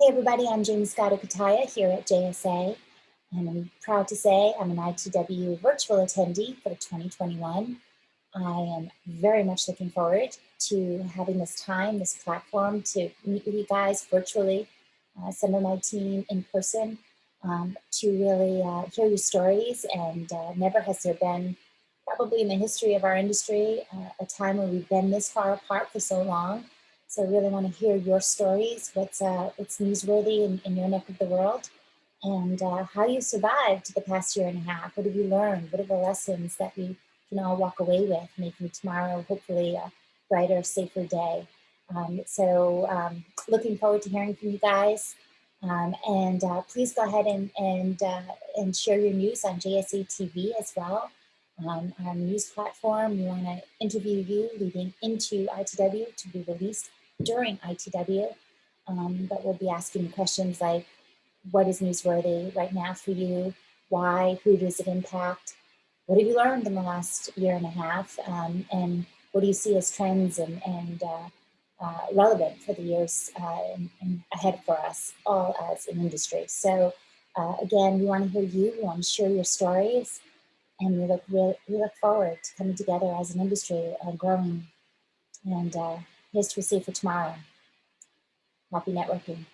Hey everybody, I'm Jaymie Scotto here at JSA, and I'm proud to say I'm an ITW virtual attendee for 2021. I am very much looking forward to having this time, this platform to meet with you guys virtually, uh, some of my team in person, um, to really uh, hear your stories. And uh, never has there been, probably in the history of our industry, uh, a time where we've been this far apart for so long. So I really want to hear your stories, what's, uh, what's newsworthy in, in your neck of the world, and uh, how you survived the past year and a half. What have you learned? What are the lessons that we can all walk away with, making tomorrow hopefully a brighter, safer day? Um, so um, looking forward to hearing from you guys. Um, and uh, please go ahead and, and, uh, and share your news on JSA TV as well. Um, our news platform, we want to interview you leading into ITW to be released during ITW, um, but we'll be asking questions like, what is newsworthy right now for you? Why? Who does it impact? What have you learned in the last year and a half? Um, and what do you see as trends and, and uh, uh, relevant for the years uh, ahead for us all as an industry? So uh, again, we want to hear you, we want to share your stories, and we look, we look forward to coming together as an industry and growing and uh, Here's to receive for tomorrow. Happy networking.